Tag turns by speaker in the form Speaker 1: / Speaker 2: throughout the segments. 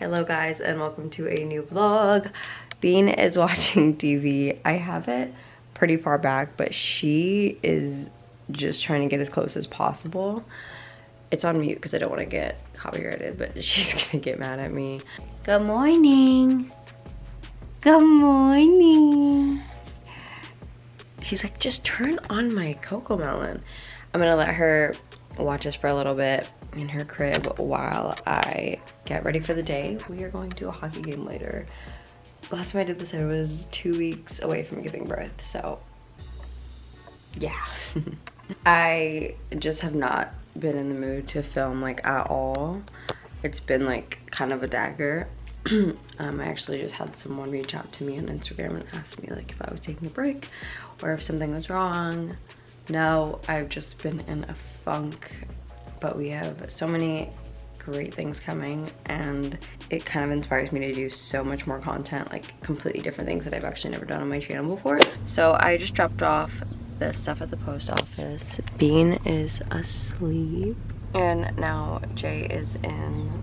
Speaker 1: Hello guys and welcome to a new vlog. Bean is watching TV. I have it pretty far back but she is just trying to get as close as possible. It's on mute because I don't want to get copyrighted but she's gonna get mad at me. Good morning. Good morning. She's like just turn on my Cocomelon. I'm gonna let her watch us for a little bit in her crib while I get ready for the day. We are going to a hockey game later. Last time I did this, I was two weeks away from giving birth, so yeah. I just have not been in the mood to film like at all. It's been like kind of a dagger. um, I actually just had someone reach out to me on Instagram and ask me like if I was taking a break or if something was wrong. No, I've just been in a funk but we have so many great things coming and it kind of inspires me to do so much more content like completely different things that I've actually never done on my channel before. So I just dropped off the stuff at the post office. Bean is asleep. And now Jay is in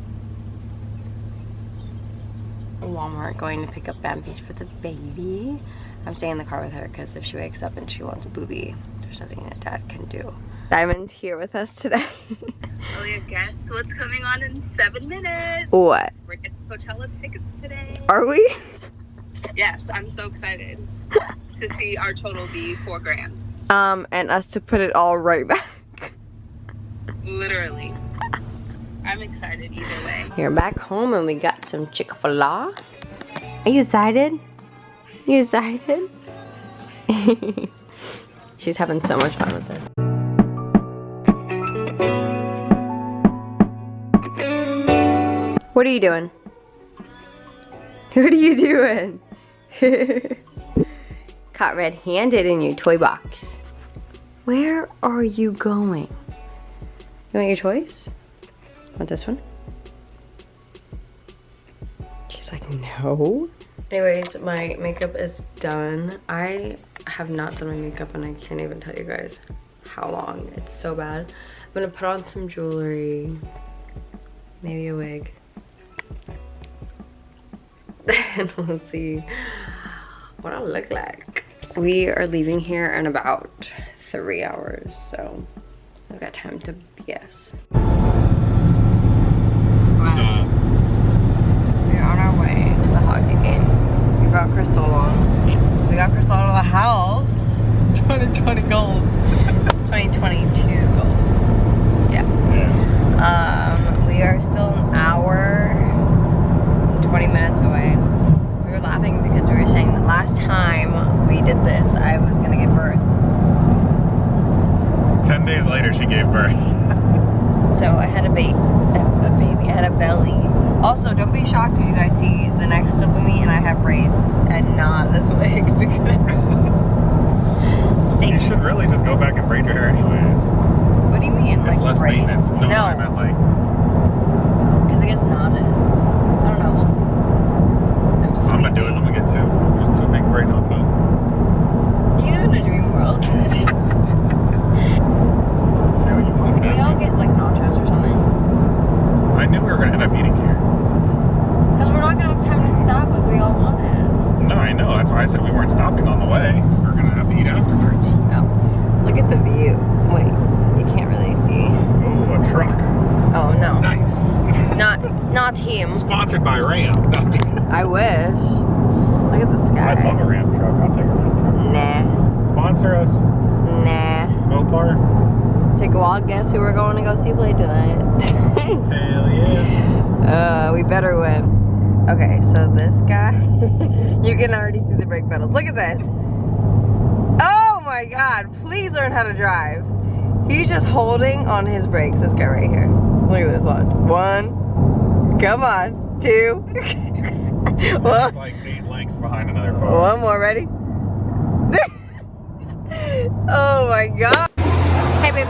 Speaker 1: Walmart going to pick up Bambies for the baby. I'm staying in the car with her because if she wakes up and she wants a booby there's nothing that dad can do Diamond's here with us today.
Speaker 2: oh yeah, guess what's coming on in seven minutes?
Speaker 1: What?
Speaker 2: We're getting Coachella tickets today.
Speaker 1: Are we?
Speaker 2: Yes, I'm so excited to see our total be four grand.
Speaker 1: Um, and us to put it all right back.
Speaker 2: Literally. I'm excited either way.
Speaker 1: You're back home and we got some Chick-fil-A. Are you excited? You excited? She's having so much fun with it. What are you doing? What are you doing? Caught red-handed in your toy box. Where are you going? You want your toys? Want this one? She's like, no. Anyways, my makeup is done. I have not done my makeup and I can't even tell you guys how long. It's so bad. I'm gonna put on some jewelry, maybe a wig and we'll see what I look like. We are leaving here in about three hours, so I've got time to BS. We're on our way to the hockey game. We brought Crystal along. We got Crystal out of the house. 2020 goals. 2022 goals. Yeah. yeah. Um, we are still an hour 20 minutes away. We were laughing because we were saying that last time we did this, I was gonna give birth.
Speaker 3: 10 days later, she gave birth.
Speaker 1: so I had a, ba a, a baby, I had a belly. Also, don't be shocked if you guys see the next clip of me and I have braids and not this wig because...
Speaker 3: you should really just go back and braid your hair anyways.
Speaker 1: What do you mean?
Speaker 3: It's
Speaker 1: like
Speaker 3: less
Speaker 1: braids?
Speaker 3: maintenance. No,
Speaker 1: no.
Speaker 3: I meant like...
Speaker 1: Because it gets knotted.
Speaker 3: I'm gonna do it. I'm gonna get two. There's two big braids on top.
Speaker 1: You live in a dream world.
Speaker 3: Say what you want to.
Speaker 1: Can we all get like nachos or something?
Speaker 3: I knew we were gonna end up eating here.
Speaker 1: Because we're not gonna have time to stop like we all wanted.
Speaker 3: No, I know. That's why I said we weren't stopping on the way. We're gonna have to eat afterwards.
Speaker 1: Oh. Look at the view. Wait, you can't really see.
Speaker 3: Oh, a truck.
Speaker 1: Oh no.
Speaker 3: Nice.
Speaker 1: Not not him.
Speaker 3: Sponsored by Ram.
Speaker 1: I wish. Look at the sky.
Speaker 3: I'd love a Ram truck. I'll take a Ram truck.
Speaker 1: Nah.
Speaker 3: Sponsor us.
Speaker 1: Nah.
Speaker 3: Mopar.
Speaker 1: Take a wild guess who we're going to go see play tonight.
Speaker 3: Hell yeah.
Speaker 1: Uh, we better win. Okay, so this guy, you can already see the brake pedals. Look at this. Oh my God, please learn how to drive. He's just holding on his brakes, this guy right here. Look at this, watch. One, come on, two.
Speaker 3: Well, like eight lengths behind another car.
Speaker 1: One more, ready? oh my god. Hey, babe.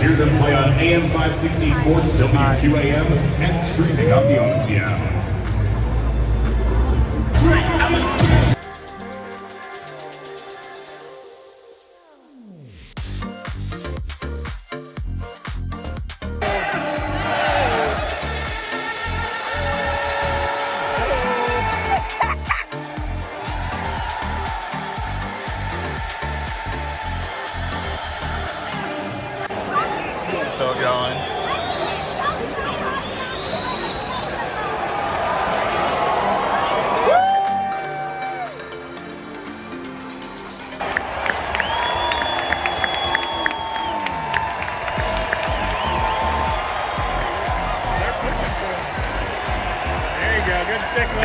Speaker 3: Hear them play on AM 560 Sports WQAM and streaming on the Audacy app.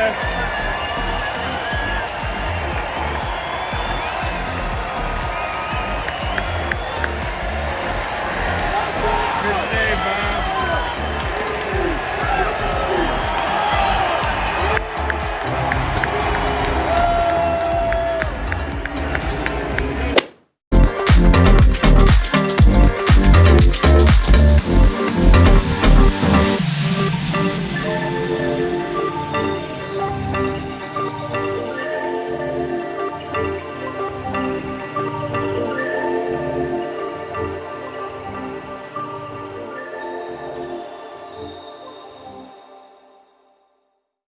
Speaker 3: Yes.